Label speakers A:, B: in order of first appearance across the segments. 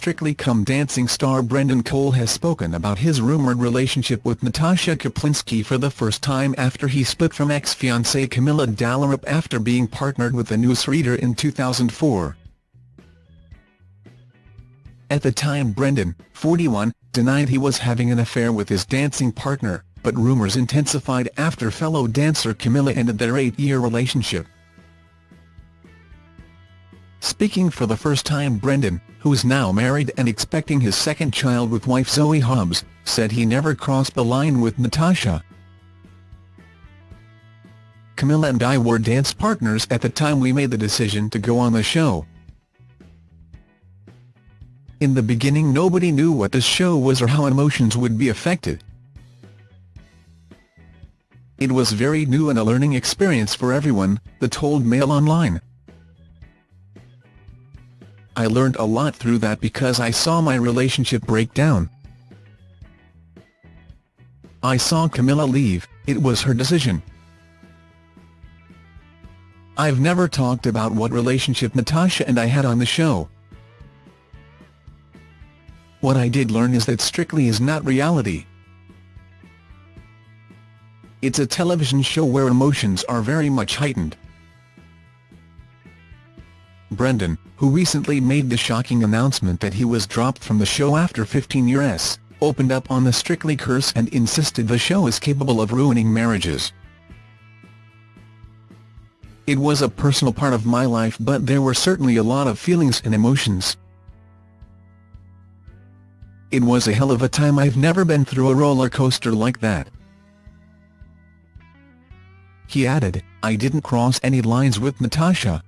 A: Strictly Come Dancing star Brendan Cole has spoken about his rumoured relationship with Natasha Kaplinsky for the first time after he split from ex-fiancée Camilla Dallerup after being partnered with a newsreader in 2004. At the time Brendan, 41, denied he was having an affair with his dancing partner, but rumours intensified after fellow dancer Camilla ended their eight-year relationship. Speaking for the first time Brendan, who is now married and expecting his second child with wife Zoe Hobbs, said he never crossed the line with Natasha. Camilla and I were dance partners at the time we made the decision to go on the show. In the beginning nobody knew what the show was or how emotions would be affected. It was very new and a learning experience for everyone, the told Mail Online. I learned a lot through that because I saw my relationship break down. I saw Camilla leave, it was her decision. I've never talked about what relationship Natasha and I had on the show. What I did learn is that Strictly is not reality. It's a television show where emotions are very much heightened. Brendan, who recently made the shocking announcement that he was dropped from the show after 15 years, opened up on the Strictly curse and insisted the show is capable of ruining marriages. It was a personal part of my life but there were certainly a lot of feelings and emotions. It was a hell of a time I've never been through a roller coaster like that. He added, I didn't cross any lines with Natasha.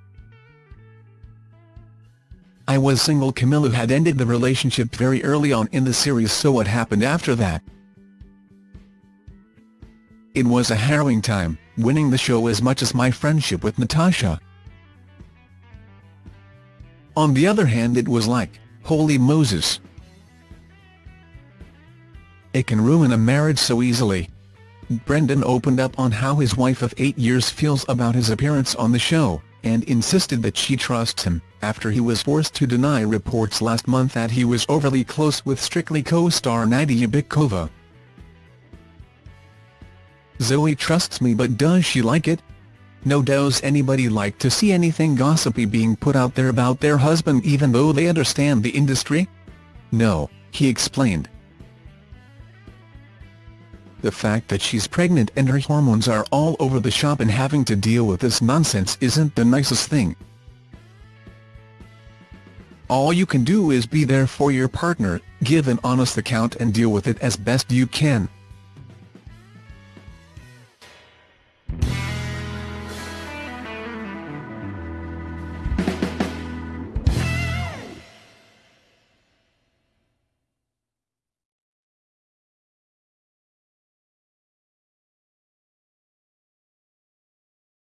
A: I was single Camilla had ended the relationship very early on in the series so what happened after that? It was a harrowing time, winning the show as much as my friendship with Natasha. On the other hand it was like, holy Moses. It can ruin a marriage so easily. Brendan opened up on how his wife of eight years feels about his appearance on the show, and insisted that she trusts him, after he was forced to deny reports last month that he was overly close with Strictly co-star Nadia Bychkova. Zoe trusts me but does she like it? No does anybody like to see anything gossipy being put out there about their husband even though they understand the industry? No, he explained. The fact that she's pregnant and her hormones are all over the shop and having to deal with this nonsense isn't the nicest thing. All you can do is be there for your partner, give an honest account and deal with it as best you can.